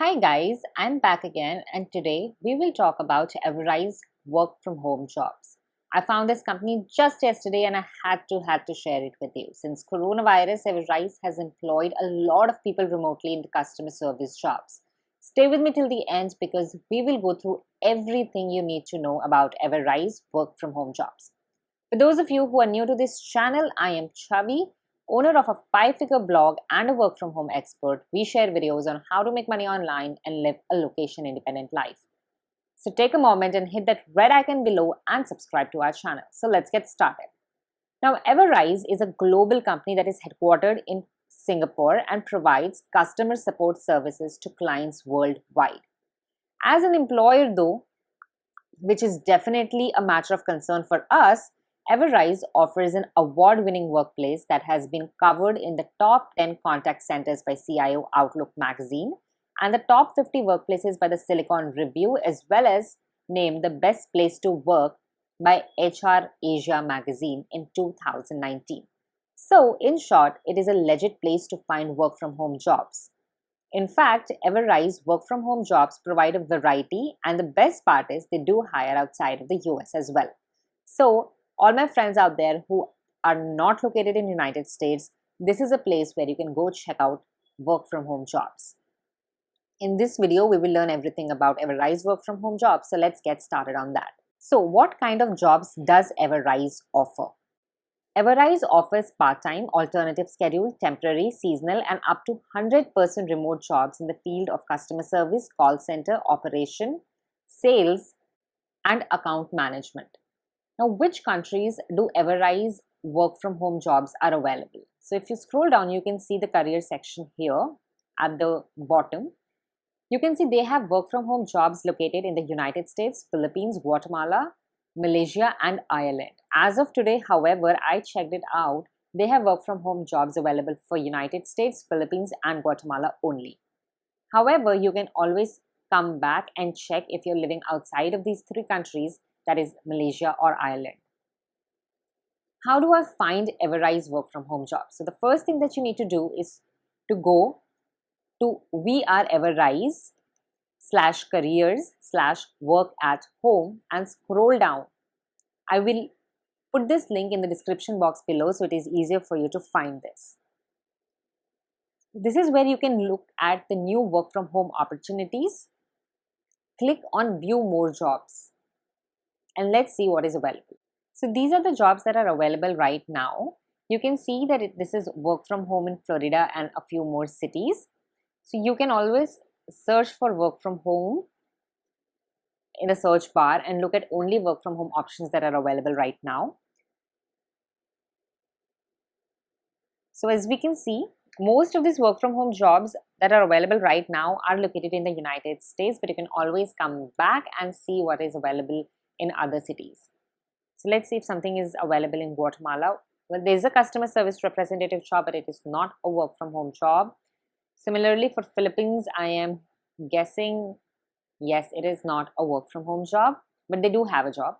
Hi guys, I'm back again and today we will talk about Everise work from home jobs. I found this company just yesterday and I had to had to share it with you. Since coronavirus, Everise has employed a lot of people remotely in the customer service jobs. Stay with me till the end because we will go through everything you need to know about Everise work from home jobs. For those of you who are new to this channel, I am Chavi owner of a five-figure blog and a work-from-home expert, we share videos on how to make money online and live a location-independent life. So take a moment and hit that red icon below and subscribe to our channel. So let's get started. Now, Everise is a global company that is headquartered in Singapore and provides customer support services to clients worldwide. As an employer though, which is definitely a matter of concern for us, Everise offers an award-winning workplace that has been covered in the top 10 contact centers by CIO Outlook magazine and the top 50 workplaces by the Silicon Review as well as named the best place to work by HR Asia magazine in 2019. So, in short, it is a legit place to find work from home jobs. In fact, Everise work from home jobs provide a variety and the best part is they do hire outside of the US as well. So, all my friends out there who are not located in United States, this is a place where you can go check out work from home jobs. In this video, we will learn everything about Everise work from home jobs. So let's get started on that. So what kind of jobs does Everise offer? Everise offers part-time, alternative schedule, temporary, seasonal and up to 100% remote jobs in the field of customer service, call center, operation, sales and account management. Now, which countries do Everise work from home jobs are available? So if you scroll down, you can see the career section here at the bottom. You can see they have work from home jobs located in the United States, Philippines, Guatemala, Malaysia and Ireland. As of today, however, I checked it out, they have work from home jobs available for United States, Philippines and Guatemala only. However, you can always come back and check if you're living outside of these three countries that is Malaysia or Ireland. How do I find Everise work from home jobs? So the first thing that you need to do is to go to We Are Everise slash careers slash work at home and scroll down. I will put this link in the description box below so it is easier for you to find this. This is where you can look at the new work from home opportunities. Click on view more jobs and let's see what is available. So these are the jobs that are available right now. You can see that it, this is work from home in Florida and a few more cities. So you can always search for work from home in the search bar and look at only work from home options that are available right now. So as we can see, most of these work from home jobs that are available right now are located in the United States, but you can always come back and see what is available in other cities. So let's see if something is available in Guatemala. Well, there's a customer service representative job, but it is not a work from home job. Similarly, for Philippines, I am guessing, yes, it is not a work from home job, but they do have a job.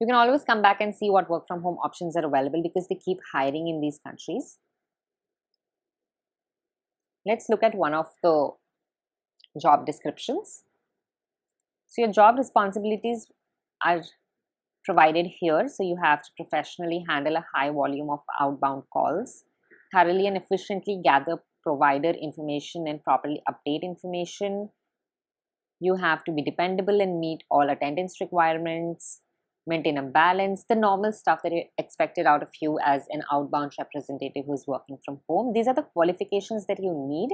You can always come back and see what work from home options are available because they keep hiring in these countries. Let's look at one of the job descriptions. So your job responsibilities are provided here. So you have to professionally handle a high volume of outbound calls, thoroughly and efficiently gather provider information and properly update information. You have to be dependable and meet all attendance requirements, maintain a balance, the normal stuff that you expected out of you as an outbound representative who's working from home. These are the qualifications that you need.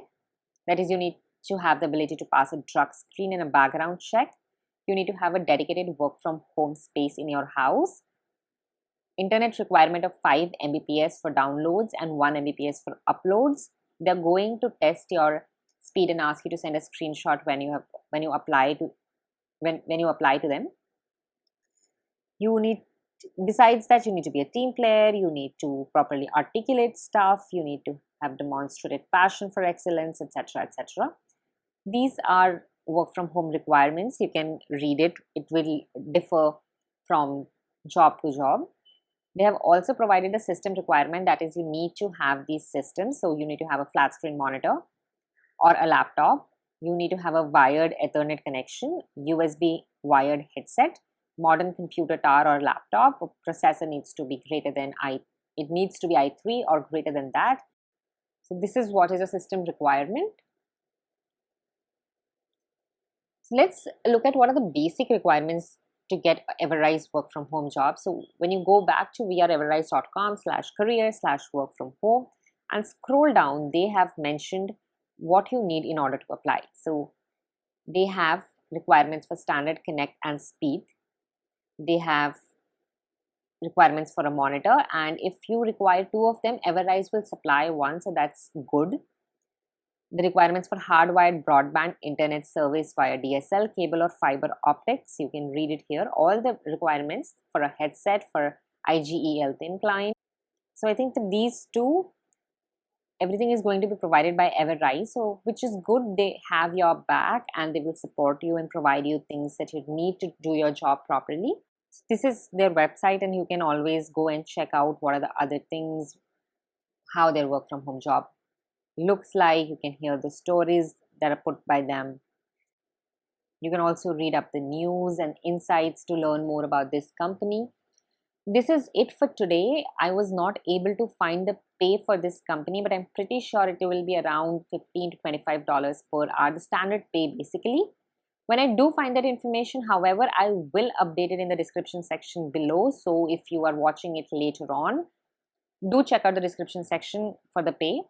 That is, you need to have the ability to pass a drug screen and a background check you need to have a dedicated work from home space in your house. Internet requirement of 5 mbps for downloads and 1 mbps for uploads. They're going to test your speed and ask you to send a screenshot when you have when you apply to when when you apply to them. You need besides that you need to be a team player you need to properly articulate stuff you need to have demonstrated passion for excellence etc etc these are work from home requirements you can read it it will differ from job to job they have also provided a system requirement that is you need to have these systems so you need to have a flat screen monitor or a laptop, you need to have a wired Ethernet connection, USB wired headset, modern computer tower or laptop. Processor needs to be greater than i. It needs to be i3 or greater than that. So this is what is a system requirement. So let's look at what are the basic requirements to get Everise work from home job. So when you go back to weareeverise.com slash career slash work from home and scroll down, they have mentioned what you need in order to apply. So they have requirements for standard connect and speed. They have requirements for a monitor and if you require two of them, Everise will supply one so that's good. The requirements for hardwired broadband internet service via DSL, cable or fiber optics, you can read it here. All the requirements for a headset for IGE thin client. So I think that these two everything is going to be provided by Everise. So, which is good. They have your back and they will support you and provide you things that you need to do your job properly. So this is their website, and you can always go and check out what are the other things, how their work from home job looks like. You can hear the stories that are put by them. You can also read up the news and insights to learn more about this company this is it for today. I was not able to find the pay for this company, but I'm pretty sure it will be around 15 to $25 per hour, the standard pay basically. When I do find that information, however, I will update it in the description section below. So if you are watching it later on, do check out the description section for the pay.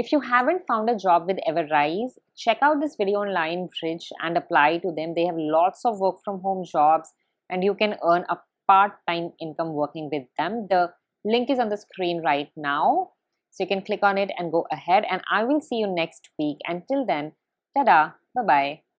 If you haven't found a job with Everise, check out this video on Lionbridge and apply to them. They have lots of work from home jobs and you can earn a part-time income working with them. The link is on the screen right now. So you can click on it and go ahead and I will see you next week. Until then, tada, bye-bye.